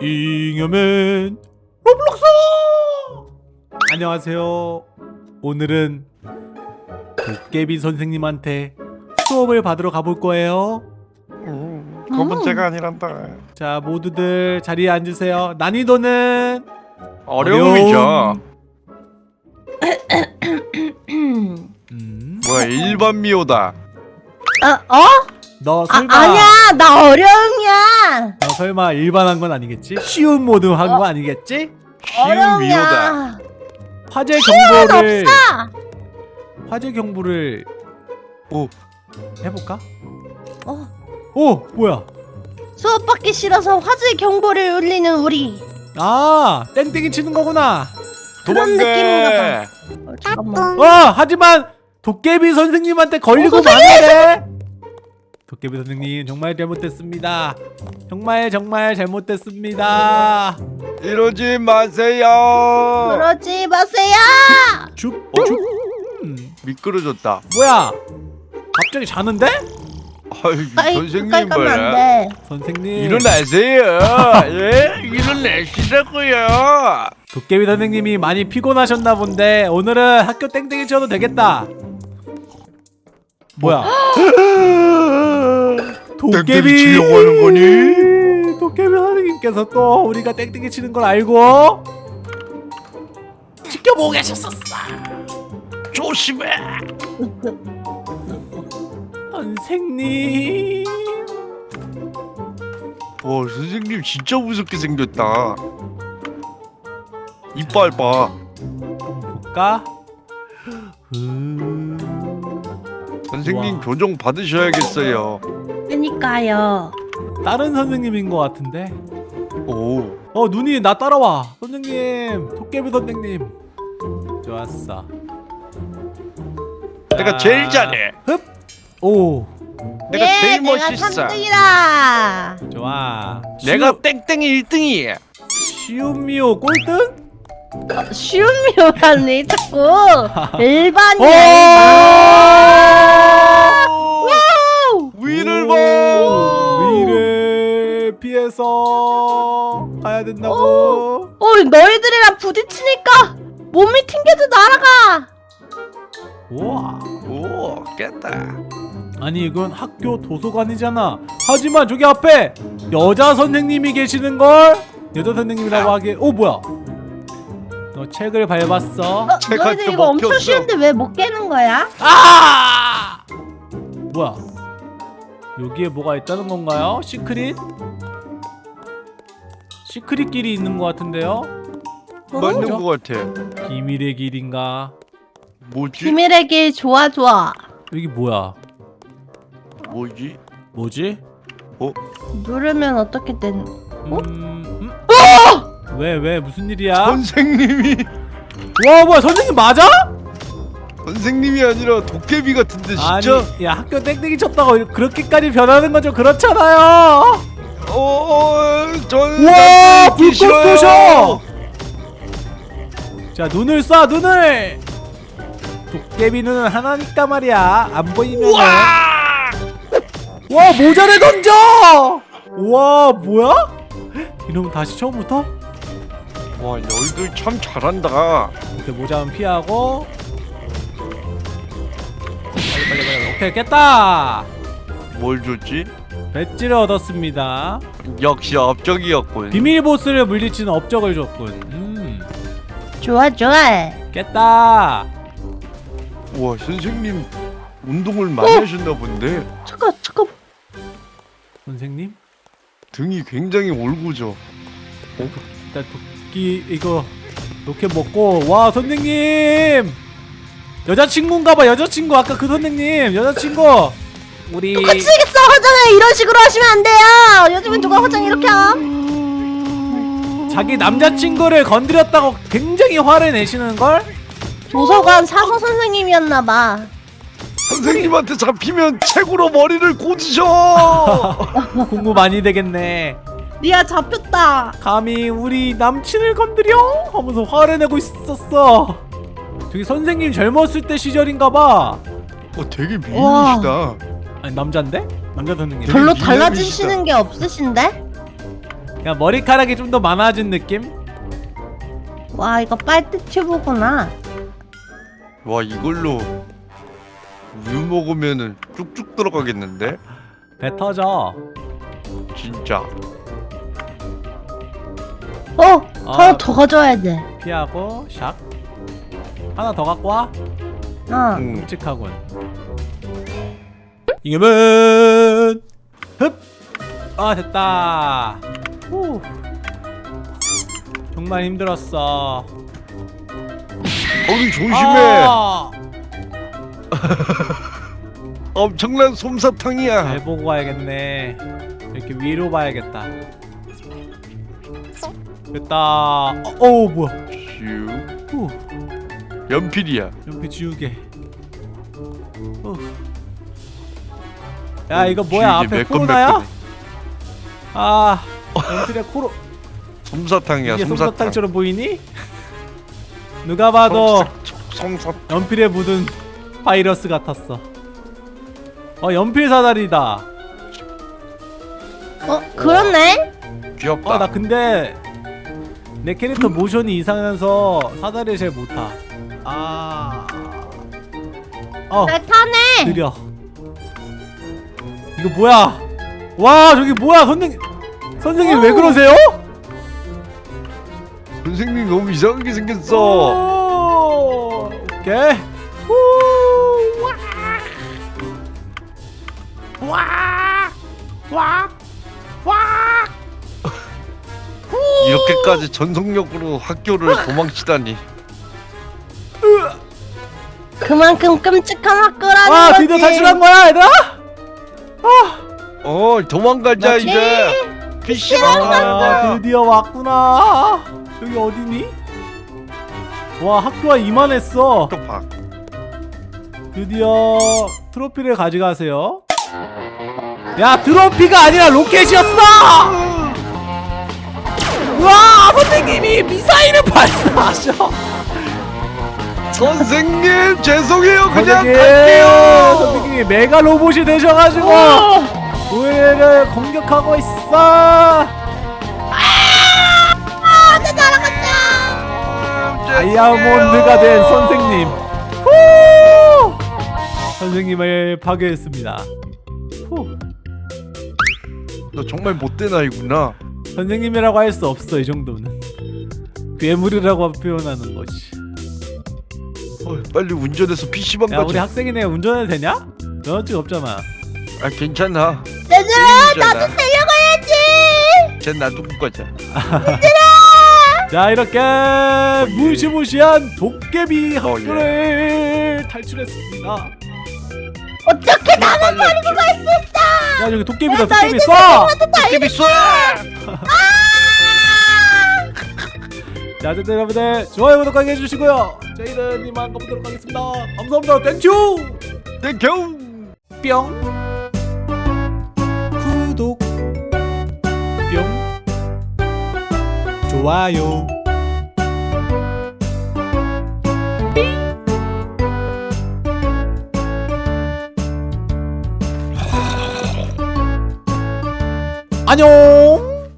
잉여맨 로블록스 안녕하세요 오늘은 도깨비 선생님한테 수업을 받으러 가볼 거예요 음, 그건 제가 아니란다. 자 모두들 자리에 앉으세요 난이도는 어려움이죠. 음, 뭐야 일반 미호다. 아, 어? 너 아, 설마 아 니야 나 어려움이야. 너 설마 일반한 건 아니겠지? 쉬운 모드 한거 아니겠지? 어려움이야. 화재 경보를 화재 경보를 오. 해볼까? 어, 오 뭐야? 수업 받기 싫어서 화재 경보를 울리는 우리. 아 땡땡이 치는 거구나. 그런 도망가. 어, 잠깐만. 어 하지만 도깨비 선생님한테 걸리고 어, 말네 도깨비 선생님 정말 잘못됐습니다 정말 정말 잘못됐습니다 이러지 마세요. 그러지 마세요 줍줍 음, 미끄러졌다. 뭐야 갑자기 자는데? 아이 선생님 가면 뭐야? 선생님 일어나세요. 예, 일어나시라고요. 도깨비 선생님이 많이 피곤하셨나 본데 오늘은 학교 땡땡이 쳐도 되겠다 뭐야 땡땡이 치려고 하는 거니? 도깨비 선생님께서 또 우리가 땡땡이 치는 걸 알고 지켜보고 계셨었어 조심해. 선생님 와 선생님 진짜 무섭게 생겼다. 이빨 봐. 볼까? 음... 선생님. 교정 받으셔야겠어요. 그니까요 다른 선생님인 것 같은데 오. 어 눈이 나 따라와 선생님 도깨비 선생님 좋았어 내가 자, 제일 잘해. 오 내가 예, 제일 내가 멋있어. 3등이다 좋아 내가 땡땡이 1등이야. 시우미오 꼴등? 쉬운 묘라니 자꾸 오! 일반이야 일반 위를 오, 봐. 위를 피해서 가야 된다고. 어? 너희들이랑 부딪히니까 몸이 튕겨져 날아가. 우와. 오, 깼다. 아니 이건 학교 도서관이잖아. 하지만 저기 앞에 여자 선생님이 계시는걸 여자 선생님이라고 하기에 오 뭐야? 너 책을 밟았어? 어, 너희들 또 이거 엄청 먹혔어. 쉬운데 왜 못 깨는 거야? 아! 뭐야 여기에 뭐가 있다는 건가요? Secret? Secret 길이 있는 것 같은데요? 맞는 그죠? 것 같아. 비밀의 길인가? 뭐지? 비밀의 길 좋아 좋아 여기 뭐야? 뭐지? 뭐지? 누르면 어떻게 된 음, 음? 왜, 왜, 무슨 일이야? 선생님이 와, 뭐야, 선생님 맞아? 선생님이 아니라 도깨비 같은데 진짜. 아니, 야, 학교 땡땡이 쳤다고 그렇게까지 변하는 건 좀 그렇잖아요. 어, 전 우와, 땡땡이 불꽃. 쏘셔! 자, 눈을 쏴, 눈을! 도깨비 눈은 하나니까 말이야. 안 보이면. 와! 와, 모자를 던져! 와, 뭐야? 이러면 다시 처음부터? 와, 너희들 참 잘한다. 이렇게 모자는 피하고 오케이 깼다. 뭘 줬지? 배지를 얻었습니다. 역시 업적이었군. 비밀 보스를 물리치는 업적을 줬군. 음. 좋아 좋아. 깼다. 와, 선생님 운동을 많이 어? 하셨나 본데. 잠깐 잠깐. 선생님? 등이 굉장히 올구죠. 일단 도끼 이거 로켓 먹고. 와 선생님 여자친구인가봐. 여자친구. 아까 그 선생님. 여자친구. 우리 똑같이 생겼어? 화장을 이런 식으로 하시면 안 돼요. 요즘엔 누가 화장 이렇게 함? 자기 남자친구를 건드렸다고 굉장히 화를 내시는걸? 도서관 사서 선생님이었나봐. 선생님한테 잡히면 책으로 머리를 고지셔. 공부 많이 되겠네. 리아 잡혔다. 감히 우리 남친을 건드려? 하면서 화를 내고 있었어 저기 선생님 젊었을 때 시절인가봐 어, 되게 미인이시다. 아니 남잔데? 남자 선생님 되게 별로 미남이시다. 달라지시는 게 없으신데? 그냥 머리카락이 좀 더 많아진 느낌? 와 이거 빨대 튜브구나. 와 이걸로 우유 먹으면은 쭉쭉 들어가겠는데? 배 터져 진짜. 어 하나 아. 더 가져와야 돼. 피하고 샥 하나 더 갖고 와 어. 응. 끔찍하군 이겨면 흡 아 됐다 후. 정말 힘들었어 어리 조심해. 아, 엄청난 솜사탕이야. 잘 보고 가야겠네 이렇게 위로 봐야겠다 됐다 어, 어우 뭐야 슈. 후. 연필이야. 연필 지우개 후. 야 이거 뭐야 앞에 코로나야? 아 연필에 코로 솜사탕이야. 이게 솜사탕. 솜사탕처럼 보이니? 누가 봐도 솜사. 연필에 묻은 바이러스 같았어 어 연필 사다리다 어 그렇네. 귀엽다. 어 나 근데 내 캐릭터 모션이 이상해서 사다리를 잘 못타 아... 어잘 타네. 느려 이거 뭐야 와 저기 뭐야 선생님 선생님 왜 그러세요? 선생님 너무 이상하게 생겼어. 오, 오케이 후, 와. 와. 와. 이렇게까지 전속력으로 학교를 도망치다니. 그만큼 끔찍한 학교라는 와 거지. 드디어 탈출한 거야 얘들아? 어 도망가자 맞지? 이제. PC방 아. 드디어 왔구나 여기 어디니? 와 학교가 이만했어 또 봐. 드디어 트로피를 가져가세요 야 트로피가 아니라 로켓이었어 와 선생님이 미사일을 발사하셔 선생님 죄송해요 그냥 선생님 갈게요. 선생님이 메가 로봇이 되셔가지고 교회를 공격하고 있어 아나 날아갔다. 다이아몬드가 된 선생님 후! 선생님을 파괴했습니다 후. 너 정말 못된 아이구나. 선생님이라고 할 수 없어 이 정도는 괴물이라고 표현하는 거지 어, 빨리 운전해서 PC방 야 우리 가자. 학생이네 운전해도 되냐? 면허증 없잖아 아 괜찮아. 얘들아. 나도 데려가야지. 쟤 놔두고 가자. 자 이렇게 무시무시한 도깨비 어, 학교를 탈출했습니다 어떻게 나만 버리고 갈 수 있어? 야 저기 도깨비다 나 도깨비 쏴! 선생님한테 도깨비 쏴! 자 어쨌든 여러분들 좋아요 구독하기 해주시고요. 저희는 이만 가보도록 하겠습니다. 감사합니다. Thank you, thank you. 뿅. 구독. 뿅. 좋아요. 안녕